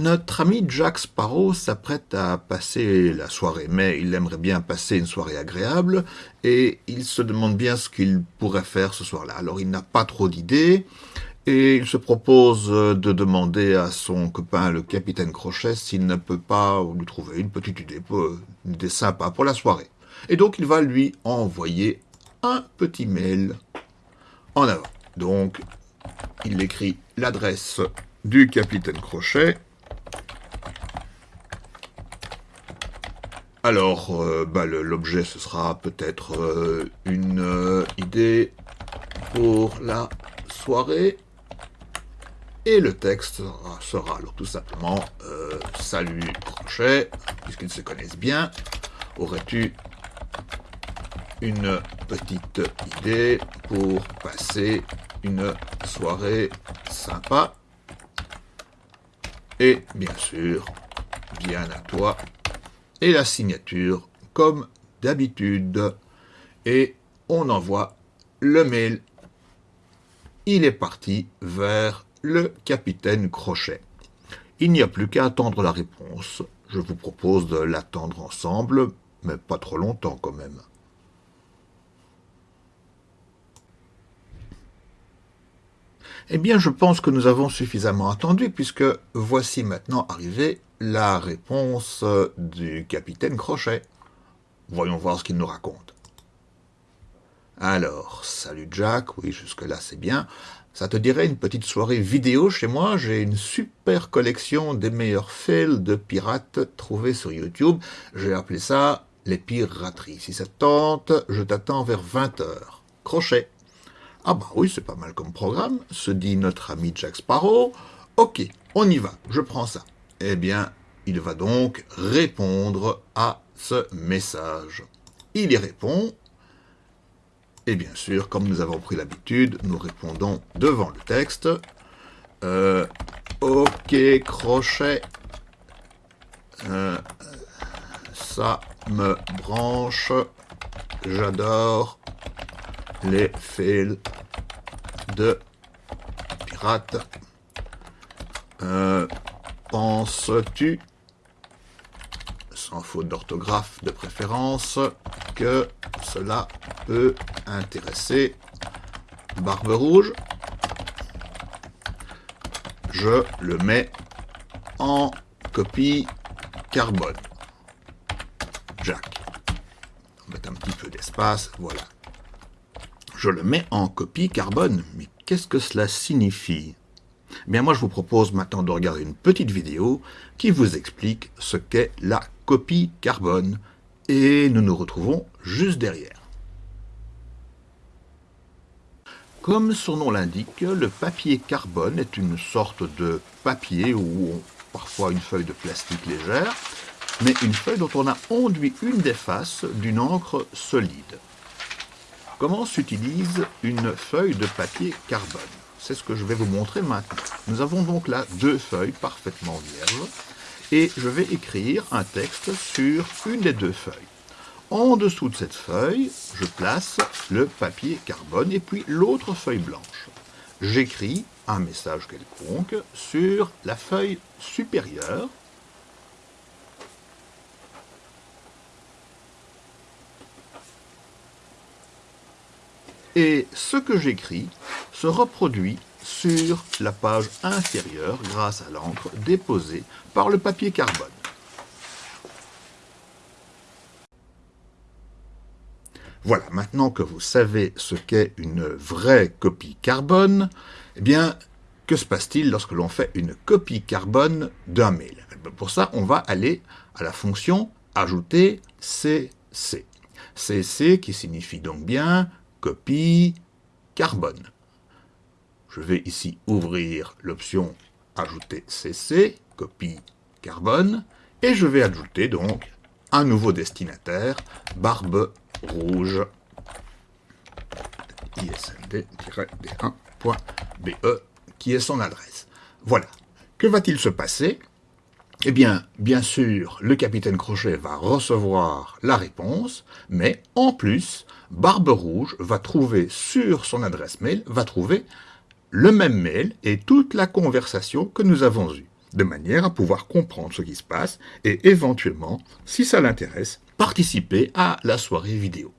Notre ami Jack Sparrow s'apprête à passer la soirée, mais il aimerait bien passer une soirée agréable, et il se demande bien ce qu'il pourrait faire ce soir-là. Alors il n'a pas trop d'idées, et il se propose de demander à son copain le capitaine Crochet s'il ne peut pas lui trouver une petite idée, une idée sympa pour la soirée. Et donc il va lui envoyer un petit mail en avant. Donc il écrit l'adresse du capitaine Crochet, Alors, euh, bah, l'objet, ce sera peut-être euh, une euh, idée pour la soirée. Et le texte sera, alors tout simplement Salut Crochet, puisqu'ils se connaissent bien. Aurais-tu une petite idée pour passer une soirée sympa? Et bien sûr, bien à toi et la signature comme d'habitude. Et on envoie le mail. Il est parti vers le capitaine Crochet. Il n'y a plus qu'à attendre la réponse. Je vous propose de l'attendre ensemble, mais pas trop longtemps quand même. Eh bien, je pense que nous avons suffisamment attendu, puisque voici maintenant arrivé la réponse du capitaine Crochet. Voyons voir ce qu'il nous raconte. Alors, salut Jack, oui, jusque-là c'est bien. Ça te dirait une petite soirée vidéo chez moi? J'ai une super collection des meilleurs fails de pirates trouvés sur YouTube. J'ai appelé ça les pirateries. Si ça tente, je t'attends vers 20h. Crochet. Ah bah oui, c'est pas mal comme programme, se dit notre ami Jack Sparrow. Ok, on y va, je prends ça. Eh bien, il va donc répondre à ce message. Il y répond, et bien sûr, comme nous avons pris l'habitude, nous répondons devant le texte. Euh, ok, crochet, euh, ça me branche, j'adore les fils de pirates. Euh, penses-tu, sans faute d'orthographe de préférence, que cela peut intéresser Barbe Rouge? Je le mets en copie carbone. Jack. On met un petit peu d'espace, voilà. Je le mets en copie carbone. Mais qu'est-ce que cela signifie? Bien moi je vous propose maintenant de regarder une petite vidéo qui vous explique ce qu'est la copie carbone et nous nous retrouvons juste derrière. Comme son nom l'indique, le papier carbone est une sorte de papier ou parfois une feuille de plastique légère, mais une feuille dont on a enduit une des faces d'une encre solide. Comment s'utilise une feuille de papier carbone? C'est ce que je vais vous montrer maintenant. Nous avons donc là deux feuilles parfaitement vierges, et je vais écrire un texte sur une des deux feuilles. En dessous de cette feuille, je place le papier carbone et puis l'autre feuille blanche. J'écris un message quelconque sur la feuille supérieure et ce que j'écris se reproduit sur la page inférieure grâce à l'encre déposée par le papier carbone. Voilà, maintenant que vous savez ce qu'est une vraie copie carbone, eh bien, que se passe-t-il lorsque l'on fait une copie carbone d'un mail? Pour ça, on va aller à la fonction « Ajouter CC ». CC qui signifie donc bien copie carbone. Je vais ici ouvrir l'option Ajouter CC, copie carbone, et je vais ajouter donc un nouveau destinataire, barbe rouge, isnd-d1.be, qui est son adresse. Voilà. Que va-t-il se passer? Eh bien, bien sûr, le capitaine Crochet va recevoir la réponse, mais en plus, Barbe Rouge va trouver sur son adresse mail, va trouver le même mail et toute la conversation que nous avons eue. de manière à pouvoir comprendre ce qui se passe et éventuellement, si ça l'intéresse, participer à la soirée vidéo.